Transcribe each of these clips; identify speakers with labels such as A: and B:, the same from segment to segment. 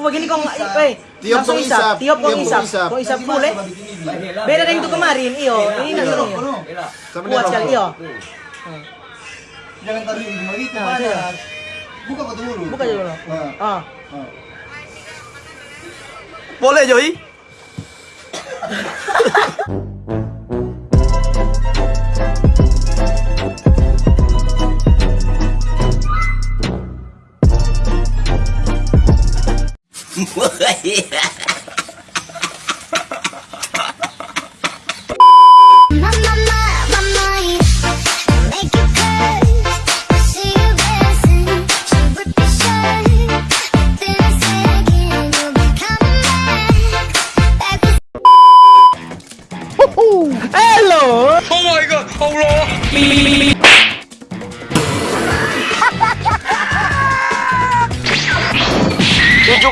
A: full gini kong eh
B: Tiop kong
A: isap,
B: isap,
A: tiop kong
B: tiop kong
A: isap, kong isap full eh. Beda dengan itu kemarin, iyo, ini ini.
B: Sama
A: Kuat sekali, iyo.
C: Jangan taruh di rumah itu
A: Nah,
C: banyak. Buka batu dulu.
A: Buka dulu.
C: Nah,
A: Ah.
C: nah.
D: Boleh Joy?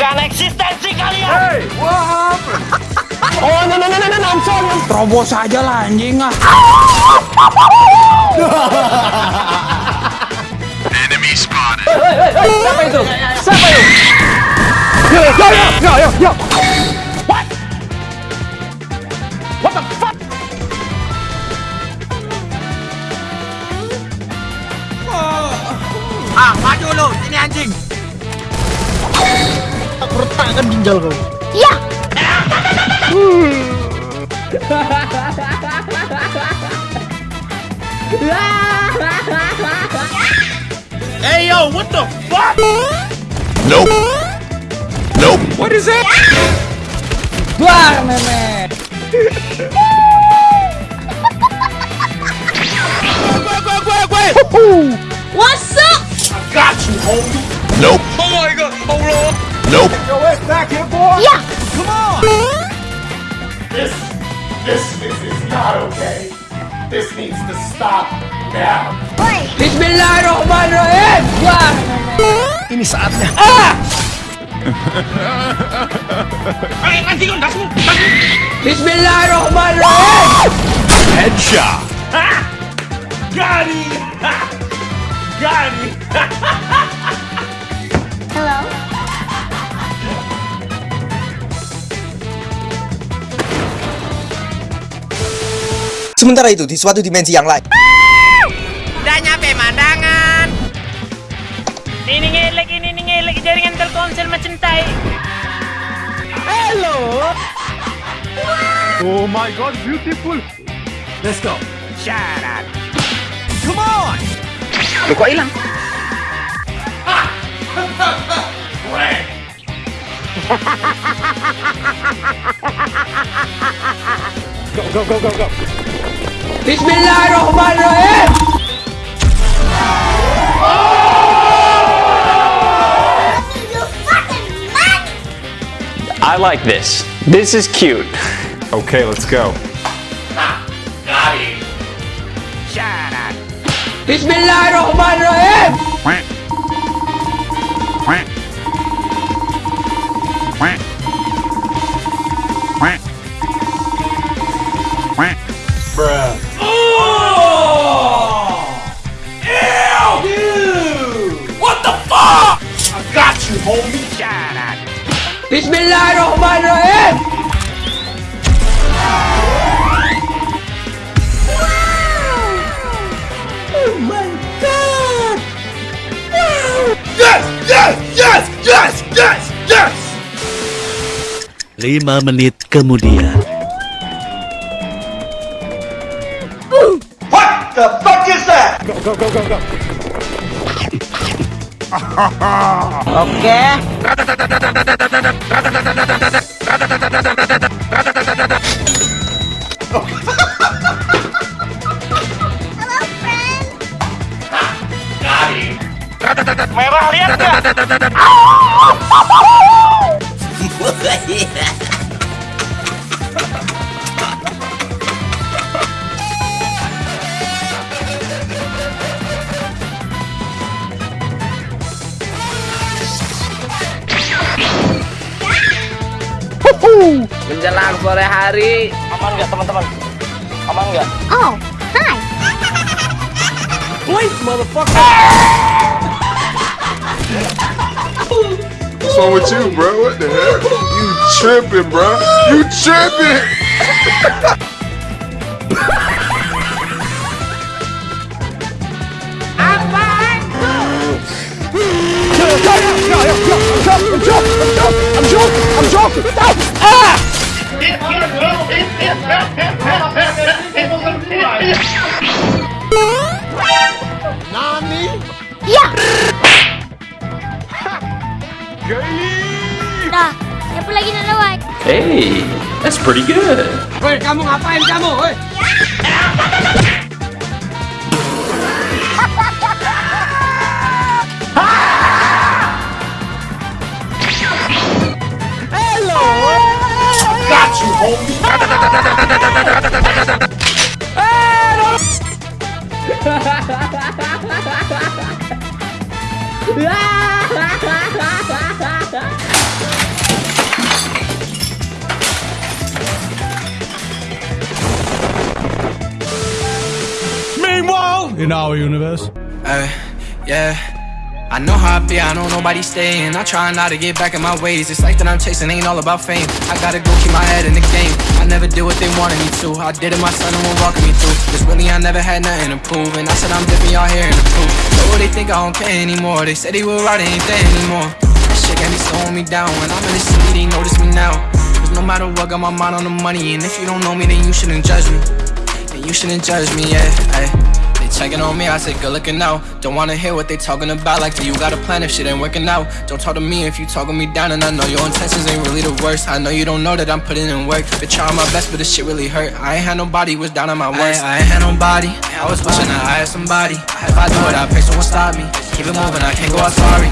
D: Tunjukkan eksistensi kalian! Hey, what happened? Oh, no, no, no, no, no, I'm sorry. Terobos aja lah anjing ah.
A: Siapa itu? Siapa itu?
D: Ah,
B: Aku ginjal kau. Hmm.
D: Hey yo, what the fuck?
B: Nope. Nope.
D: What is that?
A: Duar meme. What's up?
D: I got you, homie.
B: Nope.
D: Oh my god, Allah!
B: Nope.
E: This, this, this is not okay. This needs to stop now.
A: Bismillahirrahmanirrahim. Duar meme.
B: Ini saatnya.
D: Ay, anjing, das mo, das mo!
A: Bismillahirrahmanirrahim.
B: Headshot.
D: Got him! Got him!
F: Sementara itu, di suatu dimensi yang lain,
D: Udah nyampe mandangan. Ini ngelek, ini ini ngelek jaringan telkomsel macam tai.
A: Hello.
E: Oh my god, beautiful.
D: Let's go. Syarat. Come on. Lu kok hilang?
E: Frank.
A: Bismillahirrahmanirrahim.
G: You fucking man!
H: I like this. This is cute.
E: Okay, let's go. Got him.
D: Syarat.
A: Bismillahirrahmanirrahim.
I: Lima menit kemudian.
E: What the fuck is that?
A: Oke.
G: Hello, friend!
D: Merah lihat nggak?
A: Menjelang sore hari. Aman nggak teman-teman? Aman nggak?
G: Oh, hi!
A: Wait, motherfucker.
J: What's wrong with you, bro? What the hell? You tripping, bro? You tripping?
K: Dah,
H: Hey, that's pretty good.
J: Got you, homie.
E: Meanwhile, in our universe.
L: Uh, yeah. I know how I be, I know nobody staying. I try not to get back in my ways. It's life that I'm chasing, ain't all about fame. I gotta go keep my head in the game. I never did what they wanted me to. I did it my myself, no one walking me through. Cause really, I never had nothing to prove. And I said I'm different, y'all hearing the proof. So they think I don't care anymore. They said they were right, ain't there anymore. That shit got me slowing me down. When I'm in the city, they notice me now. Cause no matter what, got my mind on the money. And if you don't know me, then you shouldn't judge me. Then you shouldn't judge me, yeah. Ay. They checking on me, I say good looking out. Don't wanna hear what they talking about, like do you got a plan if shit ain't working out? Don't talk to me if you talking me down, and I know your intentions ain't really the worst. I know you don't know that I'm putting in work. Been trying my best, but this shit really hurt. I ain't had nobody was down on my worst. I, I ain't had nobody. I was wishing that I had somebody. If I do it, I pray someone stop me. Keep it moving, I can't go out sorry.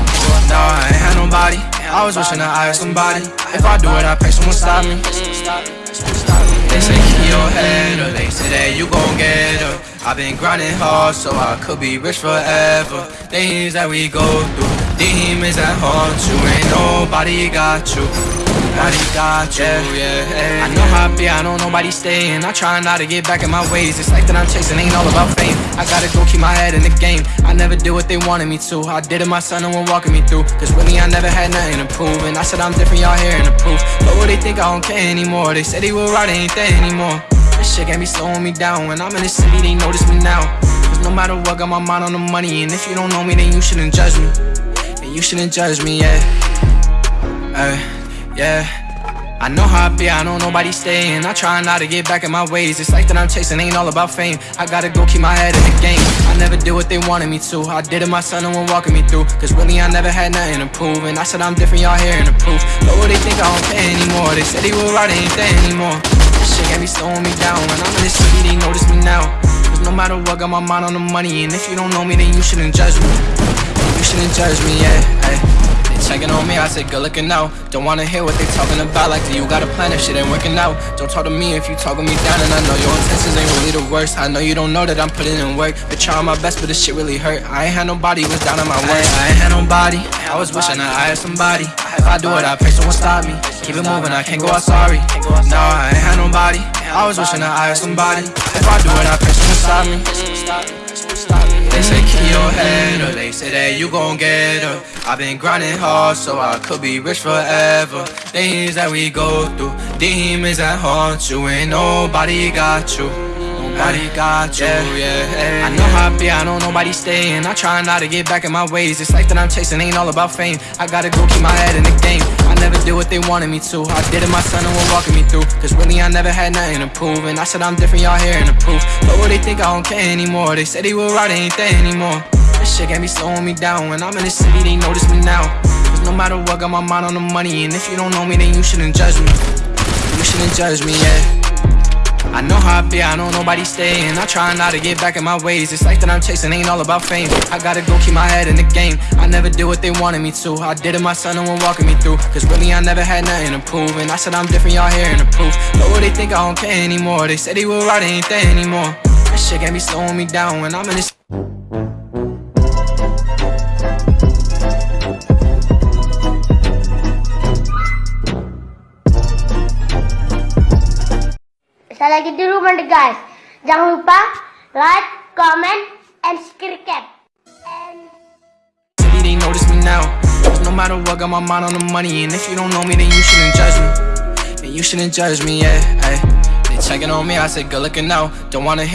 L: No, I ain't had nobody. I was wishing that I had somebody. If I do it, I pray someone stop me mm. stop me. They say keep your head up, they say that you gon' get up. I've been grinding hard so I could be rich forever. Things that we go through, demons that haunt you, ain't nobody got you. Nobody got you, yeah. I know how I be, I know nobody staying. I try not to get back in my ways. It's like that I'm chasing, ain't all about fame. I gotta go keep my head in the game. I never did what they wanted me to. I did it myself, no one walking me through. Cause with me, I never had nothing to prove. And I said I'm different, y'all hearing the proof. But what they think I don't care anymore. They said they were right, ain't there anymore. This shit got me slowing me down. When I'm in the city, they notice me now. Cause no matter what, got my mind on the money. And if you don't know me, then you shouldn't judge me. Then you shouldn't judge me, yeah. Uh, yeah. I know how I be, I know nobody staying. I try not to get back in my ways. It's like that I'm chasing, ain't all about fame. I gotta go keep my head in the game. I never did what they wanted me to. I did it myself, no one walking me through. Cause really, I never had nothing to prove. And I said I'm different, y'all hearing the proof. But what they think I don't care anymore. They said they were right, ain't there anymore. This shit got me slowing me down. When I'm in the city, they notice me now. Cause no matter what, got my mind on the money. And if you don't know me, then you shouldn't judge me. You shouldn't judge me, yeah. Ay. Checking on me, I say good looking out. Don't wanna hear what they talking about, like do you got a plan if shit ain't working out? Don't talk to me if you talking me down, and I know your intentions ain't really the worst. I know you don't know that I'm putting in work. Been trying my best, but this shit really hurt. I ain't had nobody was down on my worst. I ain't had nobody. I was wishing that I had somebody. If I do it, I pray someone stop me. Keep it moving, I can't go out sorry. No, I ain't had nobody. I was wishing that I had somebody. If I do it, I pray someone stop me. They say keep your head up, they say that you gon' get up. I've been grinding hard so I could be rich forever. Things that we go through, demons that haunt you, ain't nobody got you. Nobody got you, yeah. I know how I be, I know nobody staying. I try not to get back in my ways. This life that I'm chasing, ain't all about fame. I gotta go keep my head in the game. I never did what they wanted me to. I did it myself, no one walking me through. Cause really, I never had nothing to prove. And I said I'm different, y'all hearing the proof. But what they think I don't care anymore. They said they were right, ain't there anymore. This shit got me slowing me down. When I'm in the city, they notice me now. Cause no matter what, got my mind on the money. And if you don't know me, then you shouldn't judge me. You shouldn't judge me, yeah. I know how I be, I know nobody staying. I try not to get back in my ways. This life that I'm chasing, ain't all about fame. I gotta go keep my head in the game. I never did what they wanted me to. I did it my myself, no one walking me through. Cause really, I never had nothing to prove. And I said I'm different, y'all hearing the proof. But what they think I don't care anymore. They said they were right, ain't there anymore. This shit got me slowing me down when I'm in this.
K: Lagi di rumah deh guys. Jangan lupa like, comment, and subscribe. And
L: they notice me now. No matter what, got my mind on the money. And if you don't know me, then you shouldn't judge me. Then you shouldn't judge me, yeah. They checking on me, I said, good looking out. Don't wanna